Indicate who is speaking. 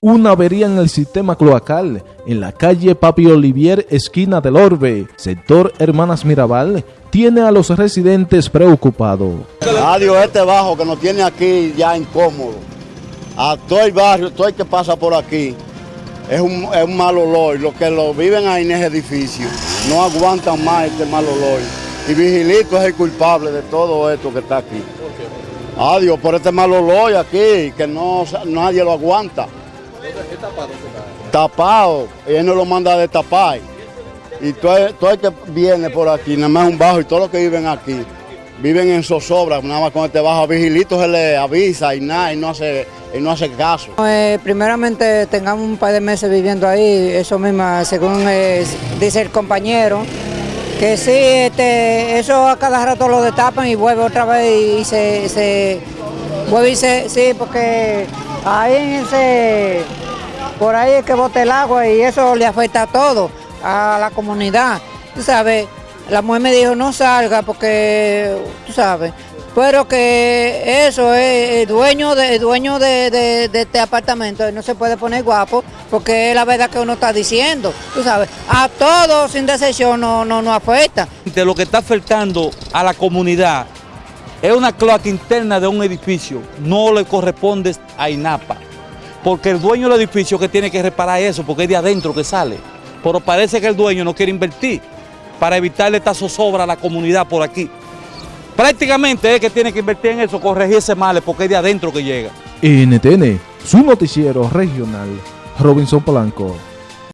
Speaker 1: Una avería en el sistema cloacal en la calle Papi Olivier, esquina del Orbe, sector Hermanas Mirabal, tiene a los residentes preocupados.
Speaker 2: Adiós, este bajo que nos tiene aquí ya incómodo. A todo el barrio, todo el que pasa por aquí, es un, es un mal olor. Los que lo viven ahí en ese edificio no aguantan más este mal olor. Y Vigilito es el culpable de todo esto que está aquí. Adiós, por este mal olor aquí, que no, nadie lo aguanta tapado, él no lo manda a destapar. Y todo, todo, el que viene por aquí, nada más un bajo, y todos los que viven aquí, viven en zozobra, nada más con este bajo vigilito se le avisa y nada, y no hace, y no hace caso.
Speaker 3: Eh, primeramente tengamos un par de meses viviendo ahí, eso mismo, según eh, dice el compañero, que sí, este, eso a cada rato lo destapan y vuelve otra vez y se, se vuelve y se, sí, porque ahí ese por ahí es que bote el agua y eso le afecta a todo, a la comunidad. Tú sabes, la mujer me dijo no salga porque, tú sabes, pero que eso es el dueño de, dueño de, este apartamento, no se puede poner guapo porque es la verdad que uno está diciendo, tú sabes, a todos sin decisión no, no, no afecta.
Speaker 4: De lo que está afectando a la comunidad es una cloaca interna de un edificio, no le corresponde a INAPA porque el dueño del edificio que tiene que reparar eso, porque es de adentro que sale. Pero parece que el dueño no quiere invertir para evitarle esta zozobra a la comunidad por aquí. Prácticamente es que tiene que invertir en eso, corregir ese mal, porque es de adentro que llega.
Speaker 1: NTN, su noticiero regional, Robinson Polanco.